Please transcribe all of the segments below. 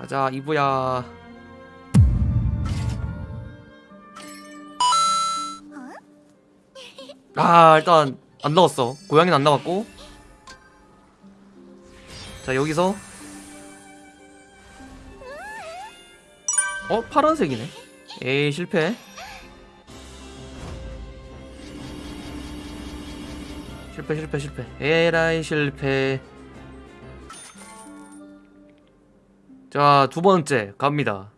가자 이브야. 아 일단 안 나왔어. 고양이는 안 나왔고. 자 여기서. 어 파란색이네. 에이 실패. 실패 실패 실패. 에라이 실패 자 두번째 갑니다.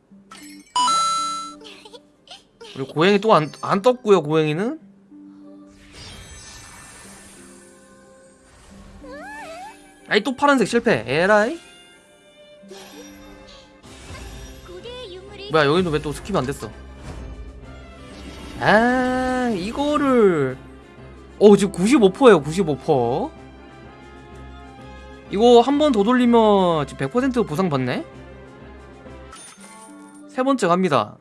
우리 고양이 또 안 안 떴고요 고양이는? 아이 또 파란색 실패. 에라이? 뭐야 여기는 왜 또 skip이 안 됐어? 아 이거를. 어 지금 95%예요 95% 이거 한 번 더 돌리면 지금 100% 보상 받네 세 번째 갑니다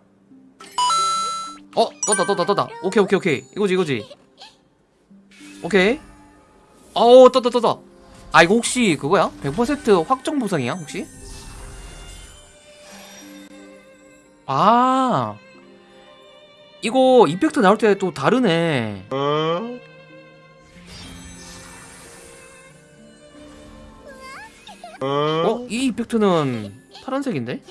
어 떴다 떴다 떴다 오케이 오케이 오케이 이거지 이거지 오케이 어우 떴다 떴다 아 이거 혹시 그거야? 100% 확정 보상이야 혹시? 아 이거 이펙트 나올 때 또 다르네 어? 이 이펙트는 파란색인데?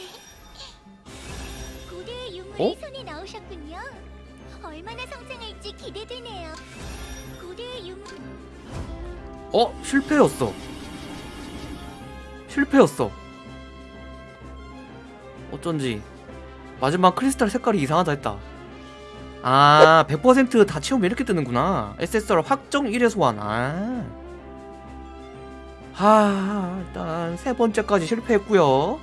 어? 손에 나오셨군요. 얼마나 성장할지 기대되네요. 고대의 유물 어? 실패였어 실패였어 어쩐지 마지막 크리스탈 색깔이 이상하다 했다 아 100%다 채우면 이렇게 뜨는구나 SSR 확정 1회 소환 아. 하 일단 세 번째까지 실패했고요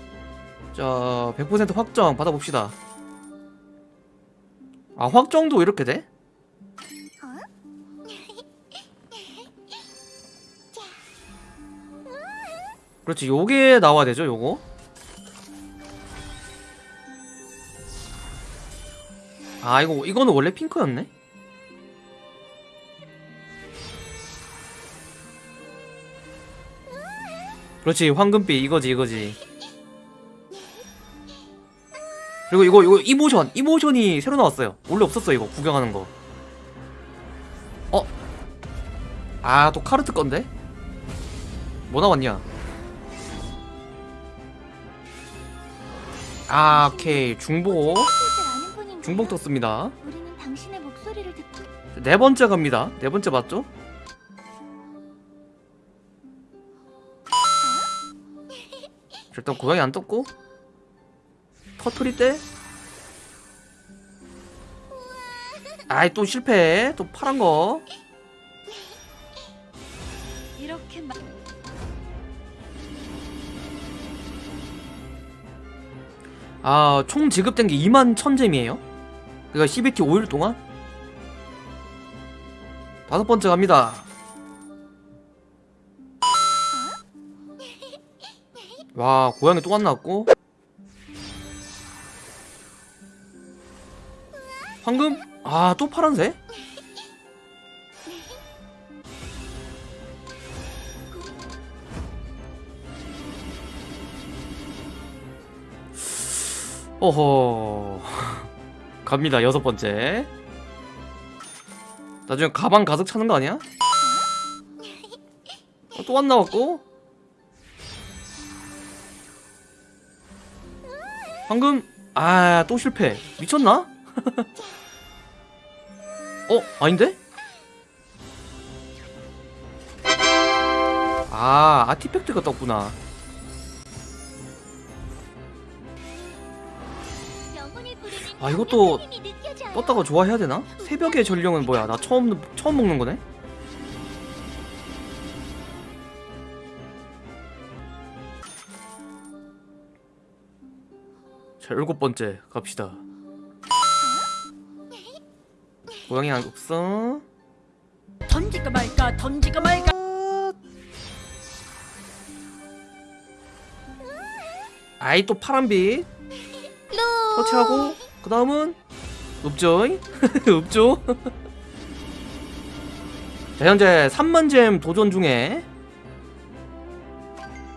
자 100% 확정 받아봅시다 아 확정도 이렇게 돼? 그렇지 요게 나와야 되죠 요거? 아 이거 이거는 원래 핑크였네? 그렇지 황금빛 이거지 이거지 그리고 이거 이거 이모션 이모션이 새로 나왔어요 원래 없었어 이거 구경하는 거 어? 아 또 카르트 건데? 뭐 나왔냐 아 오케이 중복? 중복 떴습니다 네 번째 갑니다 네 번째 맞죠? 일단 고양이 안 떴고 터트리 때 아이 또 실패 또 파란 거 이렇게 막 아, 총 지급된 게 2만 1000잼이에요. 그니까 CBT 5일 동안? 다섯 번째 갑니다. 와, 고양이 또안 나왔고. 황금? 아, 또 파란색? 어허 갑니다 여섯 번째 나중에 가방 가득 차는 거 아니야? 어, 또안 나왔고 방금 아 또 실패 미쳤나? 어 아닌데? 아 아티팩트가 떴구나 아, 이것도. 떴다가 좋아해야 되나? 새벽의 전령은 뭐야? 나 처음 처음 먹는 거네. 자 일곱 번째 갑시다. 고양이 안 없어. 던질까 말까 던질까 말까. 아이 또 파란빛. 터치하고 그 다음은 읍죠 읍죠? 자 현재 3만잼 도전 중에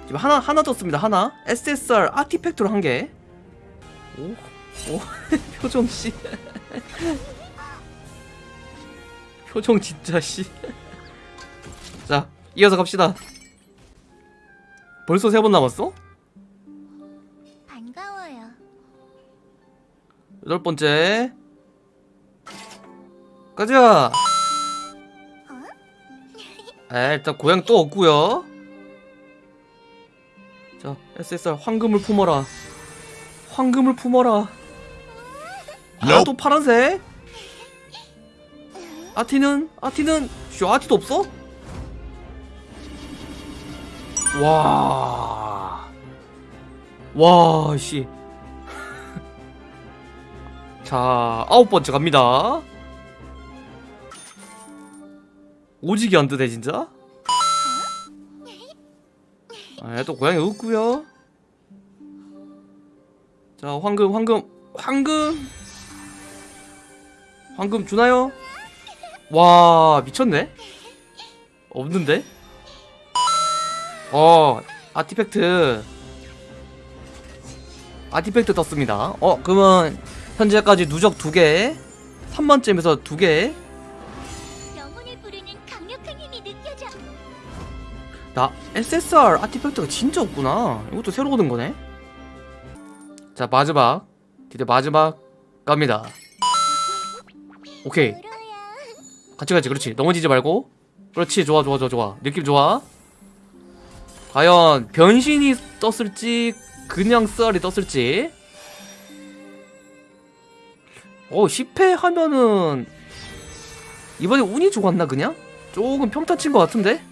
지금 하나 하나 떴습니다 하나. SSR 아티팩트로 한개. 오, 오 표정 씨 표정 진짜 씨 자 이어서 갑시다. 벌써 세 번 남았어? 반가워요. 여덟 번째. 가자! 에 일단 고양 또 없고요. 자 SSR 황금을 품어라. 황금을 품어라. 아 또 파란색 아티는? 아티는 쇼 아티도 없어? 와 와 씨. 자 아홉 번째 갑니다. 오지게 안 뜨네 진짜? 아, 또 고양이 없고요. 자 황금 황금 황금. 황금 주나요? 와 미쳤네? 없는데? 어 아티팩트. 아티팩트 떴습니다. 어 그러면 현재까지 누적 2개 3번쯤에서 2개. 영혼을 부르는 강력한 힘이 느껴져. 나 SSR 아티팩트가 진짜 없구나. 이것도 새로 얻은 거네. 자 마지막. 드디어 마지막 갑니다. 오케이. 같이 가지 그렇지. 넘어지지 말고. 그렇지 좋아 좋아 좋아 좋아. 느낌 좋아? 과연 변신이 떴을지 그냥 썰이 떴을지. 어 10회 하면은 이번에 운이 좋았나 그냥? 조금 평타 친 것 같은데?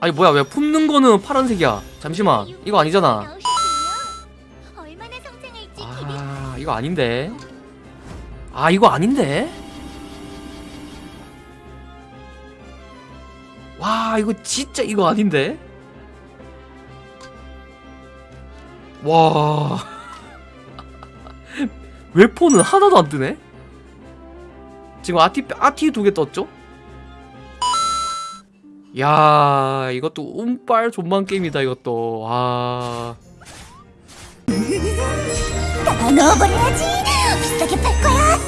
아니 뭐야 왜 품는 거는 파란색이야? 잠시만. 이거 아니잖아. 아 이거 아닌데 아 이거 아닌데? 와 이거 진짜 이거 아닌데? 와. 웨폰은 하나도 안 뜨네? 지금 아티 아티 두 개 떴죠? 야 이것도 운빨 존만 게임이다 이것도. 와 だのぼり味ピストケペッコや